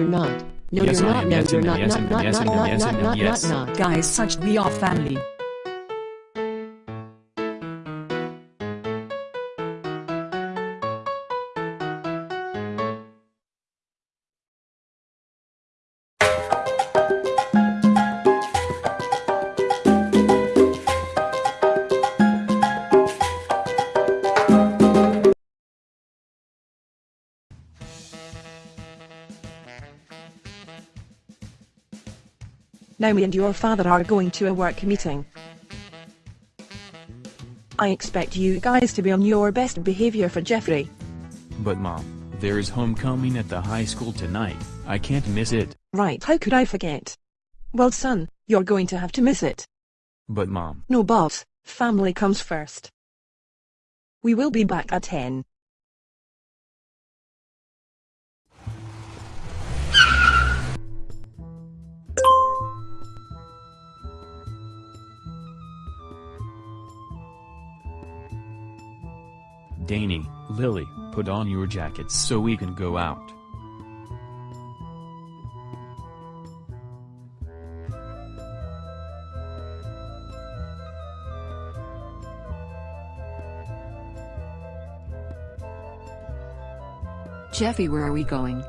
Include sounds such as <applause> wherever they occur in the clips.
You're not. No, Yes, you're not. No, you're not. yes, Not, not, not, not, not, not, not, not. Guys, such we are family. Now me and your father are going to a work meeting. I expect you guys to be on your best behavior for Jeffrey. But mom, there is homecoming at the high school tonight. I can't miss it. Right, how could I forget? Well son, you're going to have to miss it. But mom, No boss, family comes first. We will be back at 10. Danny, Lily, put on your jackets so we can go out. Jeffy, where are we going?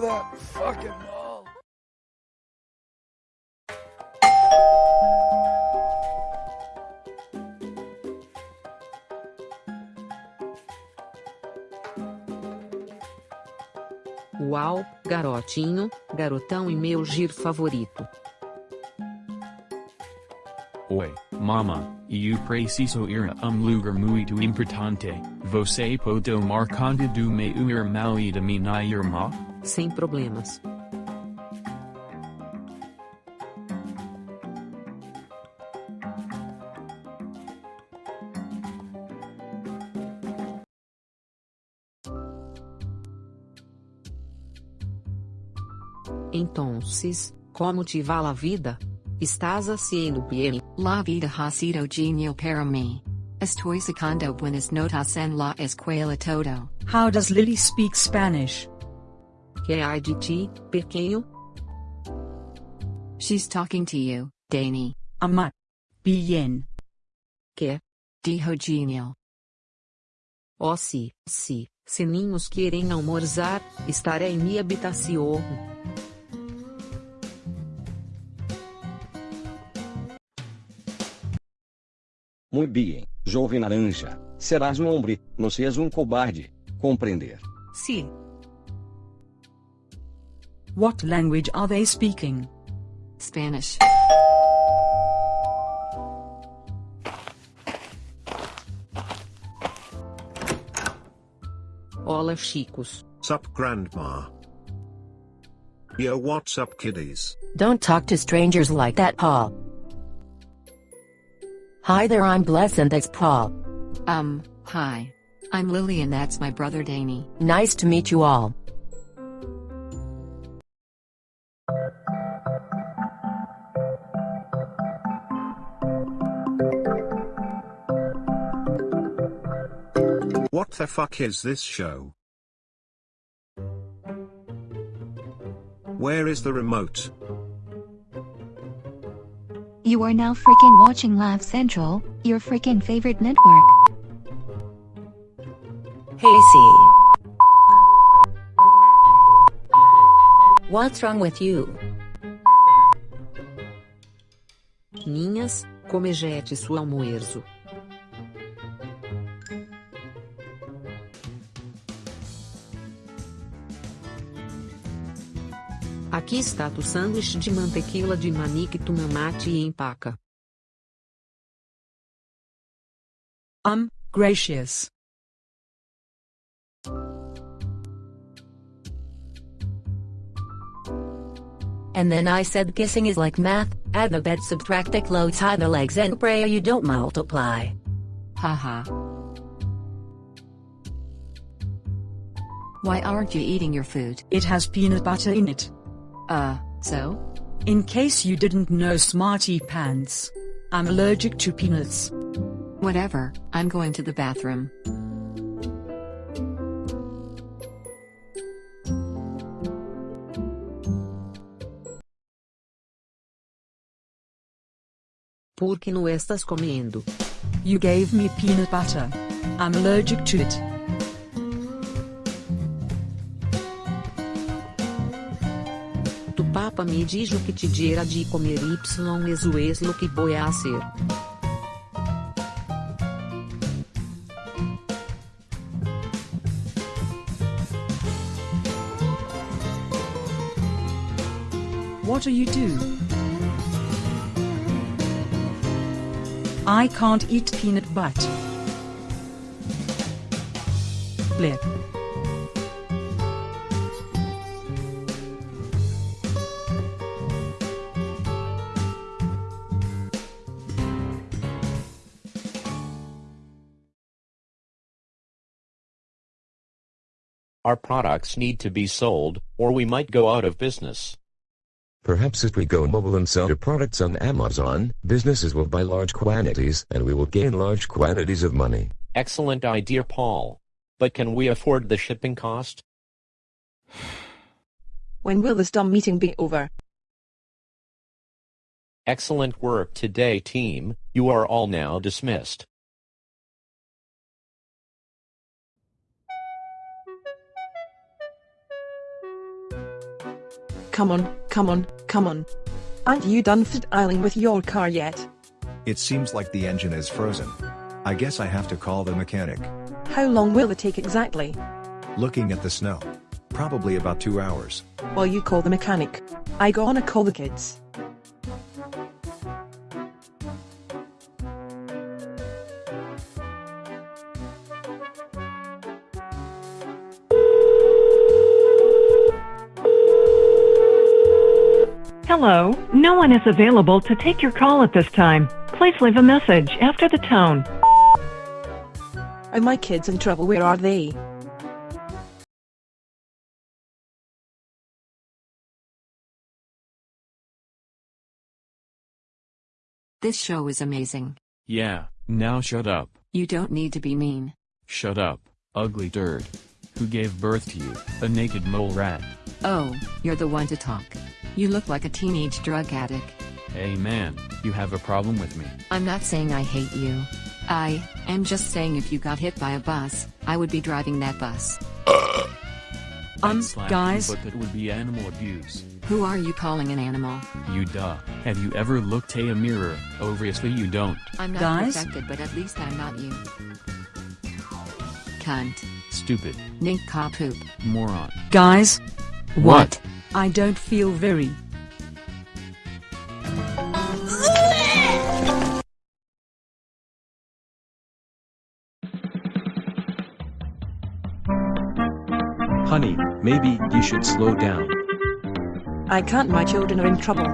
That fucking mall. Uau, garotinho, garotão e meu giro favorito. Oi, mama, eu preciso ir a um lugar muito importante. Você pode tomar conta do meu irmão e da minha irmã? Sem problemas. Entonces, como te va la vida? Estás haciendo bien. La vida ha sido genial para mí. Estoy sacando buenas notas en la escuela todo. How does Lily speak Spanish? Que hay de ti, pequeño? She's talking to you, Danny. Amat. Bien. Que? Dijo genial. Oh sim, sim. Se ninhos querem almorzar, estarei em minha habitação. Muy bien, jovem naranja. Serás um homem, não seas um cobarde. Compreender. Sim. What language are they speaking? Spanish. Olá, chicos. Sup, Grandma? Yo, what's up, kiddies? Don't talk to strangers like that, Paul. Hi there, I'm Bless and that's Paul. Um, hi. I'm Lily and that's my brother Danny. Nice to meet you all. What the fuck is this show? Where is the remote? You are now freaking watching Laugh Central, your freaking favorite network. Hey, C. What's wrong with you? Ninhas, comejete seu almoço. Aqui está o sanduíche de mantequilla de manique mamate e empaca. Um, gracious. And then I said kissing is like math, add the bed subtract the clothes tie the legs and pray you don't multiply. Haha. Why aren't you eating your food? It has peanut butter in it. Uh, so? In case you didn't know smarty pants. I'm allergic to peanuts. Whatever, I'm going to the bathroom. Por que não estás comendo? You gave me peanut butter. I'm allergic to it. Me diz o que te dirá de comer y es lo que voy a hacer. What are you do? I can't eat peanut butter. Our products need to be sold, or we might go out of business. Perhaps if we go mobile and sell our products on Amazon, businesses will buy large quantities and we will gain large quantities of money. Excellent idea, Paul. But can we afford the shipping cost? <sighs> When will this dumb meeting be over? Excellent work today, team. You are all now dismissed. Come on, come on, come on. Aren't you done fiddling with your car yet? It seems like the engine is frozen. I guess I have to call the mechanic. How long will it take exactly? Looking at the snow. Probably about two hours. While you call the mechanic, I gonna call the kids. Hello, no one is available to take your call at this time. Please leave a message after the tone. Are my kids in trouble? Where are they? This show is amazing. Yeah, now shut up. You don't need to be mean. Shut up, ugly turd. Who gave birth to you, a naked mole rat? Oh, you're the one to talk. You look like a teenage drug addict. Hey man, you have a problem with me. I'm not saying I hate you. I am just saying if you got hit by a bus, I would be driving that bus. <coughs> Um, guys, you, but that would be animal abuse. Who are you calling an animal? You duh. Have you ever looked at a mirror? Obviously you don't. I'm not Guys? perfected, but at least I'm not you. Cunt. Stupid. Nincompoop. Moron. guys, What? I don't feel very. Honey, maybe you should slow down. I can't, my children are in trouble.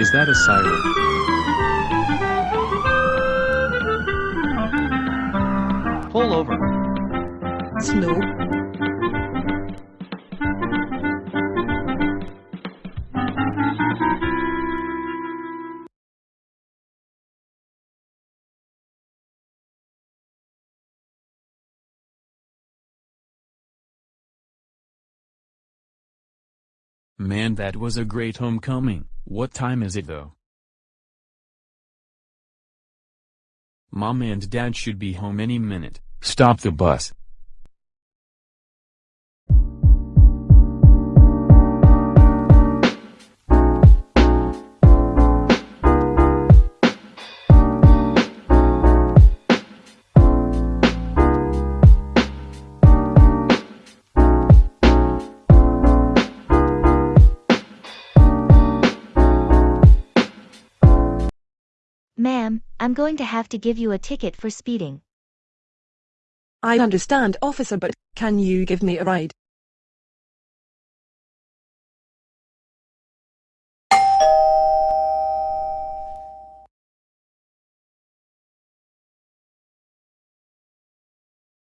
Is that a siren? Pull over. Slow. Man that was a great homecoming. What time is it though? Mom and dad should be home any minute. Stop the bus. I'm going to have to give you a ticket for speeding. I understand officer but, can you give me a ride?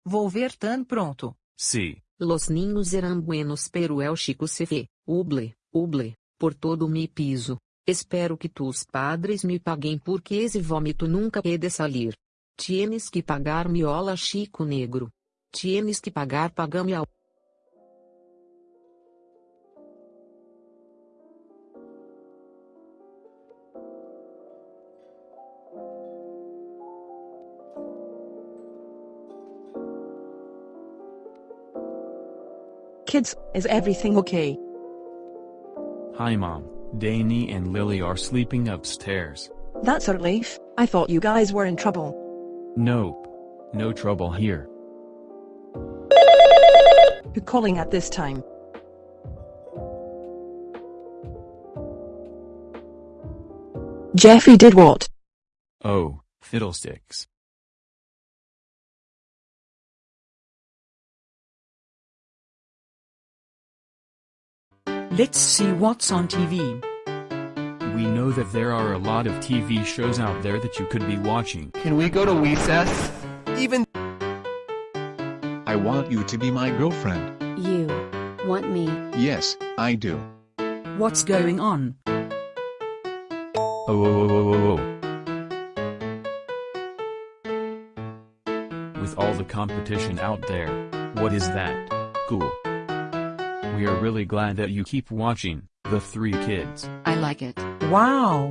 Vou ver tan pronto. Sí. Los niños eran buenos pero el chico se ve, uble, uble, por todo mi piso. Espero que tus padres me paguem porque esse vômito nunca pede salir. Tienes que pagar miola chico negro. Tienes que pagar pagame ao. Kids, is everything okay? Hi mom, Danny and Lily are sleeping upstairs. That's a relief, I thought you guys were in trouble. Nope. No trouble here. Who calling at this time? Jeffy did what? Oh, fiddlesticks. Let's see what's on TV. We know that there are a lot of TV shows out there that you could be watching. Can we go to recess? Even I want you to be my girlfriend. You want me? Yes, I do. What's going on? Oh, oh, oh, oh, oh, oh. With all the competition out there, what is that? Cool. We are really glad that you keep watching, The Three Kids. I like it. Wow.